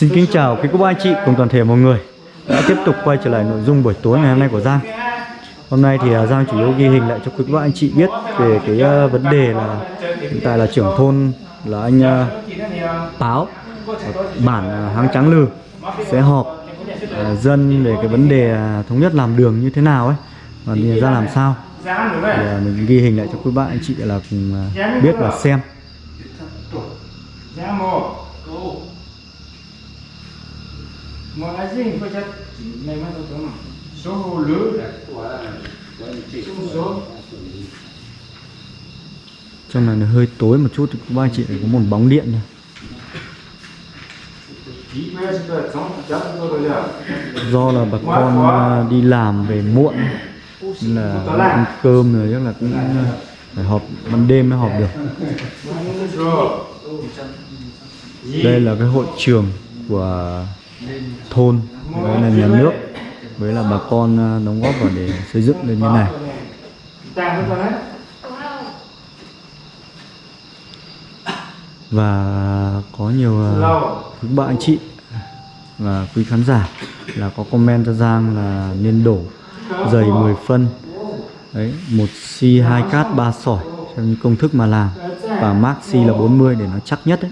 Xin kính chào quý cô bác anh chị cùng toàn thể mọi người. Đã tiếp tục quay trở lại nội dung buổi tối ngày hôm nay của Giang. Hôm nay thì à, Giang chủ yếu ghi hình lại cho quý cô bác anh chị biết về cái à, vấn đề là hiện tại là trưởng thôn là anh à, Táo ở bản à, Háng Trắng Lừ sẽ họp à, dân về cái vấn đề à, thống nhất làm đường như thế nào ấy. Và ra làm sao? Thì à, mình ghi hình lại cho quý bác anh chị là cùng à, biết và xem. một này tôi tưởng số lứa số số. Trong này nó hơi tối một chút thì bác anh chị có một bóng điện rồi do là bà con à, đi làm về muộn nên là ăn cơm rồi chắc là cũng à, phải họp ban đêm mới họp được. Đây là cái hội trường của thôn với là nhà nước với là bà con à, đóng góp vào để xây dựng lên như này. Và có nhiều à, quý bạn anh chị và quý khán giả là có comment cho Giang là nên đổ dày 10 phân đấy một xi 2 cát 3 sỏi theo như công thức mà làm. Và max xi là 40 để nó chắc nhất đấy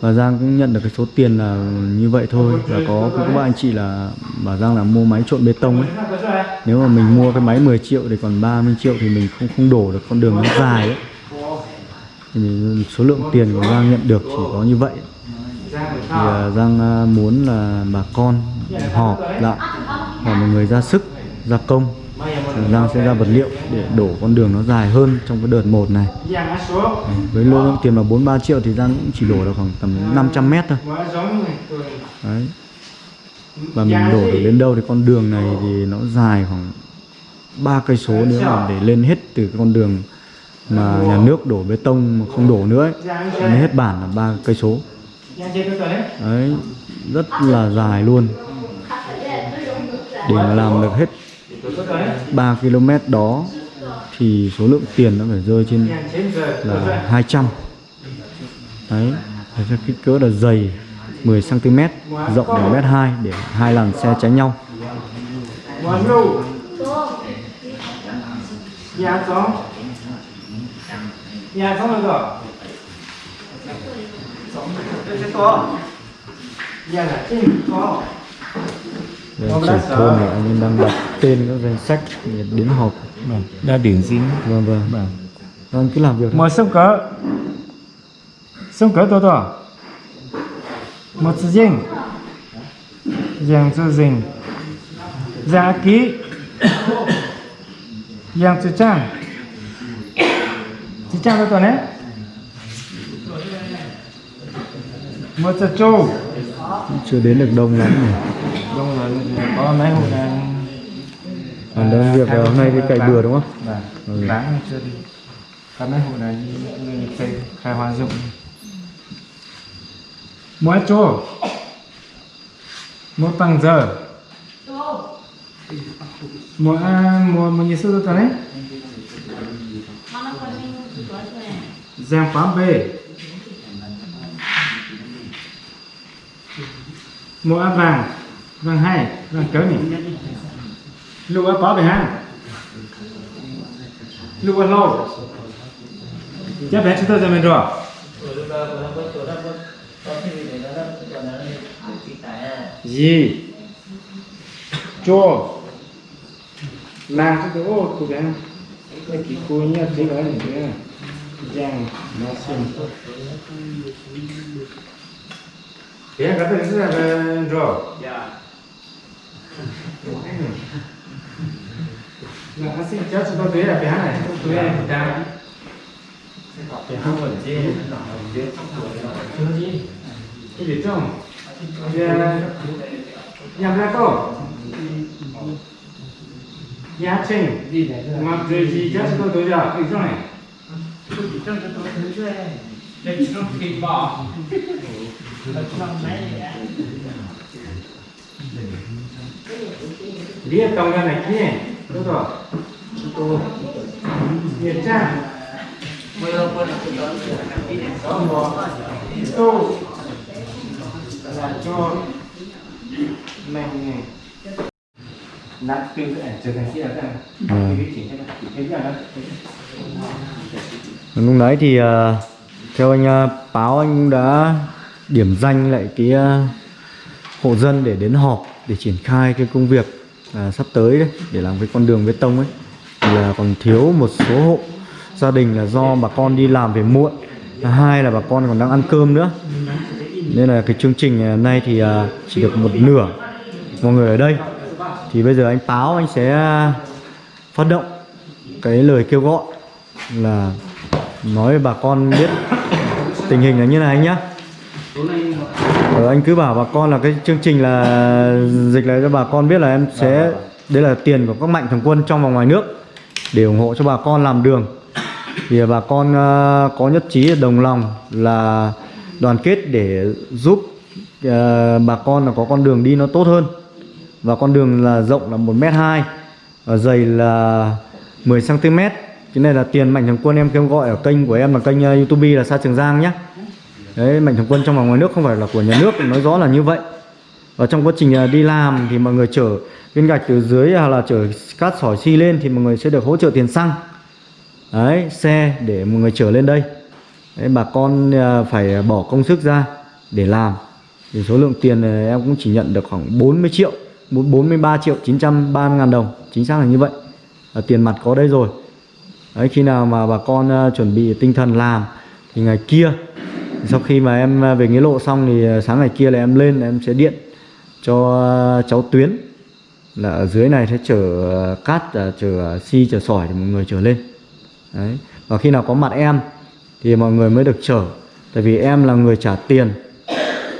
và Giang cũng nhận được cái số tiền là như vậy thôi. Và có cũng có ba anh chị là bảo Giang là mua máy trộn bê tông ấy. Nếu mà mình mua cái máy 10 triệu thì còn 30 triệu thì mình không không đổ được con đường nó dài ấy. Thì số lượng tiền của Giang nhận được chỉ có như vậy. Thì à, Giang à, muốn là bà con họp lại và mọi người ra sức, ra công. Giang sẽ ra vật liệu để đổ con đường nó dài hơn trong cái đợt một này. Với lô lượng tiền là 4-3 triệu thì Giang cũng chỉ đổ được khoảng tầm 500 mét thôi. Đấy. Và mình đổ được đến đâu thì con đường này thì nó dài khoảng ba cây số nữa mà để lên hết từ cái con đường mà nhà nước đổ bê tông mà không đổ nữa ấy, Giang hết bản là ba cây số. Đấy rất là dài luôn. Để mà làm được hết 3 km đó thì số lượng tiền nó phải rơi trên là 200 đấy Thế cho kích cỡ là dày 10 cm rộng đến mét 2 để hai làn xe tránh nhau. Nhà có Nhà có là rồi Nhà là có đây, trưởng thôn là anh đang đặt tên các danh sách để đến họp. Đã điển dính vâng vâng. Vâng. Anh cứ làm việc thôi. Một sông cỡ sông cỡ to to một sự dinh giang sự dinh giá ký. Giang sự trang. Sự trang to to đấy. Một sự trâu. Chưa đến được đông lắm nhỉ đúng rồi có mấy hộ đang còn đang việc là hôm nay đi cày bừa đúng không? Vâng, Ừ. bán chưa đi. Có mấy hộ này như cây khai hoa dụng. Mỗi chỗ? Mỗi bằng giờ? Mỗi à, mỗi mỗi nhiêu số tôi đấy Giang phám bê Mỗi áp vàng Vàng hai Vàng cỡ này Lưu áp bỏ về ha. Lưu áp lâu Chắc bé chúng tôi ra mình rồi. Gì? Chua. Làm cho cái ô của bé. Cái kỳ cô nhá thế đó này kia giang, nó xin bé cái tên là rồi. Dạ là nó xin cho chúng tôi thấy là bé này tôi em đang bé không ở trên chưa gì cái gì trong nhà ra cô nhà trình mà cái gì cho chúng tôi thấy là cái trong này Lihat tông ra này kia Đúng rồi Tôi Lihat cha 또 là cho mình nát từ trở thành kia là lúc đấy thì ờ, theo anh ờ, báo anh cũng đã điểm danh lại cái ờ, hộ dân để đến họp để triển khai cái công việc à, sắp tới đấy để làm cái con đường bê tông ấy thì là còn thiếu một số hộ gia đình là do bà con đi làm về muộn. Hai là bà con còn đang ăn cơm nữa. Nên là cái chương trình à, nay thì à, chỉ được một nửa mọi người ở đây. Thì bây giờ anh páo anh sẽ à, phát động cái lời kêu gọi là nói với bà con biết tình hình là như này nhá. Ờ, anh cứ bảo bà con là cái chương trình là dịch này cho bà con biết là em sẽ đây là tiền của các mạnh thường quân trong và ngoài nước để ủng hộ cho bà con làm đường. Thì bà con ờ, có nhất trí đồng lòng là đoàn kết để giúp ờ, bà con là có con đường đi nó tốt hơn. Và con đường là rộng là 1 m 2 và dày là 10 cm cái này là tiền mạnh thường quân em kêu gọi ở kênh của em là kênh ờ, youtube là Sa Trường Giang nhé Đấy, mạnh thường quân trong và ngoài nước không phải là của nhà nước nói rõ là như vậy. Và trong quá trình à, đi làm thì mọi người chở viên gạch từ dưới hoặc là chở cát sỏi xi lên thì mọi người sẽ được hỗ trợ tiền xăng. Đấy xe để mọi người chở lên đây. Đấy, bà con à, phải bỏ công sức ra để làm. Thì số lượng tiền à, em cũng chỉ nhận được khoảng 40 triệu 43 triệu 930 ngàn đồng chính xác là như vậy. Và tiền mặt có đây rồi. Đấy khi nào mà bà con chuẩn bị tinh thần làm thì ngày kia sau khi mà em à, về nghĩa lộ xong thì à, sáng ngày kia là em lên em sẽ điện cho à, cháu Tuyến. Là ở dưới này sẽ chở cát chở xi chở sỏi thì mọi người chở lên. Đấy. Và khi nào có mặt em thì mọi người mới được chở. Tại vì em là người trả tiền.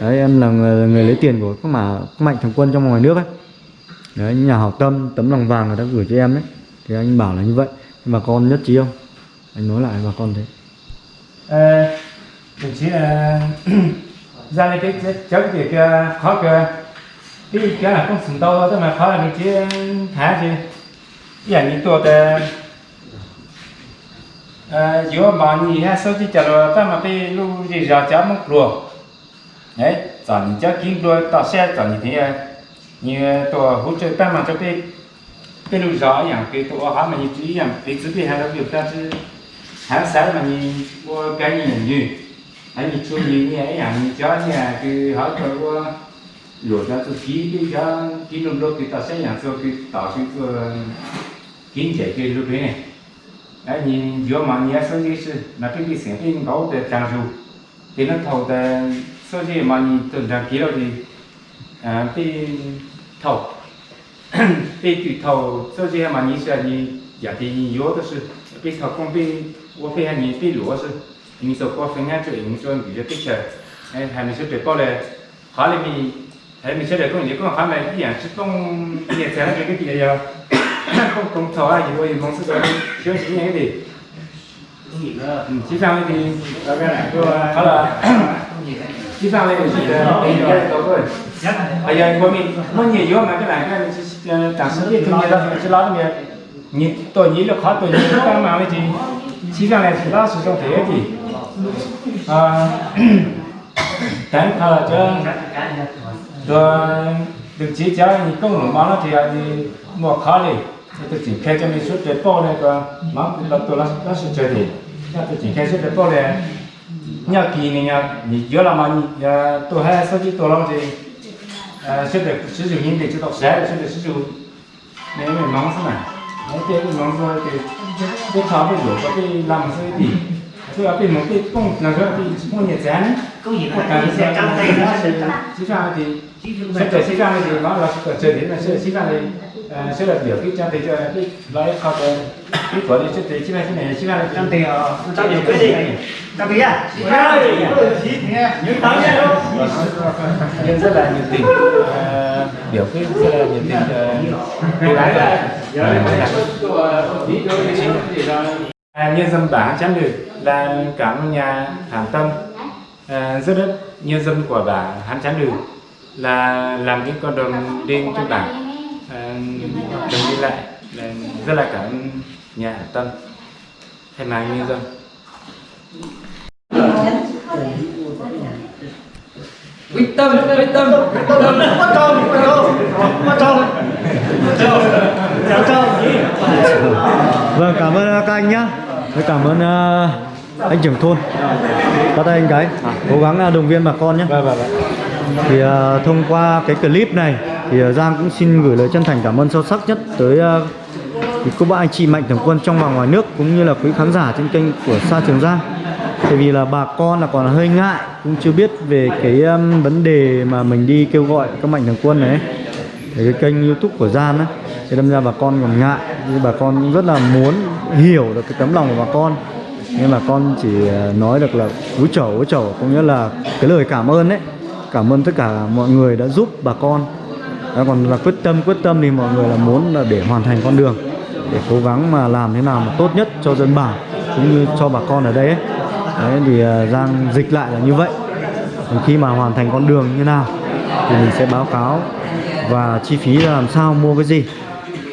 Đấy em là người, người lấy tiền của các mà các mạnh thường quân trong ngoài nước ấy. Đấy nhà hảo tâm tấm lòng vàng người ta gửi cho em đấy thì anh bảo là như vậy. Nhưng mà con nhất trí không? Anh nói lại bà con thế. Ờ, đồng chí ờ, ra lên cái cái cháu thì cái khó cái cái cái là không sừng đâu đó mà khó là đồng chí thả chứอย่างนี้ตัวแต่เอ่ออยู่มานี่ฮะsố chỉ chờ rồi ta mà bị lu gì ra cháu mất rồi đấy chọn cháu kiếm rồi tạo xe chọn như thế nhưตัวhỗ trợ ta mà cho bị bị lu rõอย่างcáiตัวhọ mà như chỉอย่างbị chỉ bị hay là việc ta chứ tháng sáu mà nhìn mua cái gì như anh nhìn xuống à, nhìn như ấy hẳn cho nhà cái hỏi cho qua rồi cho tôi ký cái cho, ký nông đô thì ta sẽ nhận cho cái tạo cái kiến chế cái lúc này. Anh nhìn giữa mà nhớ số gì sự là cái cái sản phẩm có để trang dù thì nó thầu để số gì mà nhìn từ rằng ký rồi thì à thì thầu. Thì tùy thầu số gì mà nhìn sẽ, nhìn giả thì nhìn yếu đó sự cái thầu công bị vô phải nhìn bị lúa sự 인소 꼬생해 줘 인소 이제 뜻이 에 하면서 대발에 하림이 하림이 제대로 좀 이거 하면 이양 출동 이게 제가 되게 돼요 공통터와 이거 이 공수가 시험 중에 이게 지상에 đi đó cái này đó là chỉ sang đây thì bây giờ có mình muốn nhiều vô mà cái này cái này tạm sự thì tôi nhớ đó chỉ lo được nhiều tôi nhớ là khó tôi nhớ cái mà cái gì chỉ sang này chỉ lo sử dụng thế thì à, cảm thờ cho rồi được chỉ giáo thì công lũng máu nó thì thì một khó đi. Tôi chỉ khai cho mình suốt để bao này còn máu lập tôi là nó sẽ chơi thì tôi chỉ khai suốt để bao này. Nhà kỳ này nhà nhớ là mà nhà tôi hay sau khi tôi làm thì à, sẽ được sử dụng những để cho đọc sẽ sẽ được sử dụng. Nếu mình mong thế này nếu thế mình mong rồi thì cái tháo bây giờ có cái làm cái gì tôi ở bên một cái công là cái cái công nghiệp dán công việc một là cái sẽ trong tay nó thì sẽ tới chỉ ra thì nó là sẽ tới đến là sẽ chỉ thì sẽ là biểu cái cho cái của này cái gì những tấm nha nhưng rất là nhiệt tình biểu cái rất là nhiệt tình cô gái là À, nhân dân bản chắn được là cảm ơn nhà Hàn Tâm. À, rất rất nhân dân của bản Hàn Chắn được là làm cái con đường đi cho bản à, đường đi lại là rất là cảm ơn nhà Hàn Tâm. Thay mặt nhân dân. Quyết tâm quyết tâm. Bắt tròn, bắt tròn, bắt tròn. Chào chào. Vâng, cảm ơn các anh nhá. Với cảm ơn ờ, anh trưởng thôn. Bắt tay anh cái. Cố gắng ờ, động viên bà con nhé. vâng vâng vâng Thì ờ, thông qua cái clip này thì ờ, Giang cũng xin gửi lời chân thành cảm ơn sâu sắc nhất tới quý cô bác anh chị mạnh thường quân trong và ngoài nước cũng như là quý khán giả trên kênh của Sa Trường Giang. Tại vì là bà con là còn hơi ngại cũng chưa biết về cái um, vấn đề mà mình đi kêu gọi các mạnh thường quân này ấy. Để cái kênh youtube của Gian á thì đâm ra bà con còn ngại nhưng bà con cũng rất là muốn hiểu được cái tấm lòng của bà con. Nhưng mà con chỉ à, nói được là úi chầu úi chầu có nghĩa là cái lời cảm ơn đấy cảm ơn tất cả mọi người đã giúp bà con. Đó, còn là quyết tâm quyết tâm thì mọi người là muốn là để hoàn thành con đường để cố gắng mà làm thế nào mà tốt nhất cho dân bản cũng như cho bà con ở đây ấy. Đấy thì à, Giang dịch lại là như vậy. Còn khi mà hoàn thành con đường như nào thì mình sẽ báo cáo và chi phí là làm sao mua cái gì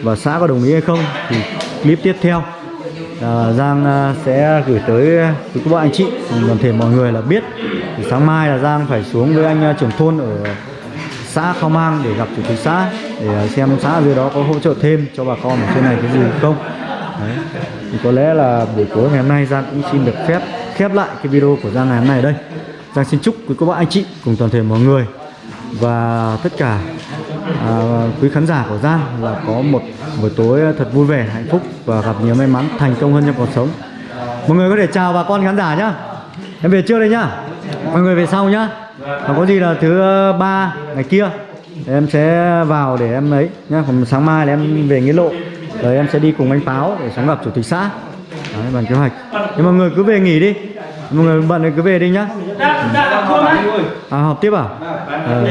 và xã có đồng ý hay không thì clip tiếp theo. À, Giang à, sẽ gửi tới à, quý các bạn anh chị. Toàn thể mọi người là biết thì sáng mai là Giang phải xuống với anh à, trưởng thôn ở xã Khao Mang để gặp chủ tịch xã để à, xem xã dưới đó có hỗ trợ thêm cho bà con ở trên này cái gì không. Đấy. thì có lẽ là buổi tối ngày hôm nay Giang cũng xin được phép khép lại cái video của Giang ngày hôm nay ở đây. Giang xin chúc quý các bạn anh chị cùng toàn thể mọi người và tất cả à, quý khán giả của Giang là có một buổi tối thật vui vẻ, hạnh phúc và gặp nhiều may mắn, thành công hơn trong cuộc sống. Mọi người có thể chào bà con khán giả nhá. Em về trước đây nhá. Mọi người về sau nhá. Và có gì là thứ ba ngày kia thì em sẽ vào để em ấy nhá. Còn sáng mai là em về nghĩa lộ. Rồi em sẽ đi cùng anh Páo để xuống gặp chủ tịch xã. Đấy, bàn kế hoạch. Nhưng mọi người cứ về nghỉ đi. Mọi người bận thì cứ về đi nhá. đã thua đấy À họp tiếp à? Ờ.